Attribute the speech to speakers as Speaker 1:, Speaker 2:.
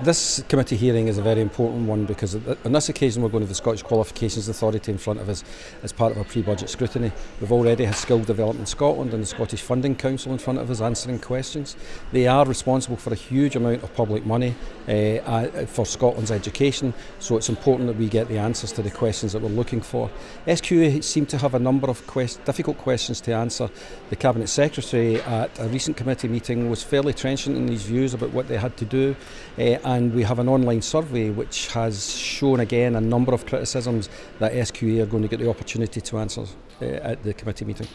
Speaker 1: This committee hearing is a very important one because on this occasion we're going to the Scottish Qualifications Authority in front of us as part of our pre-budget scrutiny. We've already had Skill Development Scotland and the Scottish Funding Council in front of us answering questions. They are responsible for a huge amount of public money uh, for Scotland's education, so it's important that we get the answers to the questions that we're looking for. SQA seem to have a number of quest difficult questions to answer. The Cabinet Secretary at a recent committee meeting was fairly trenchant in his views about what they had to do. Uh, and we have an online survey which has shown again a number of criticisms that SQA are going to get the opportunity to answer uh, at the committee meeting.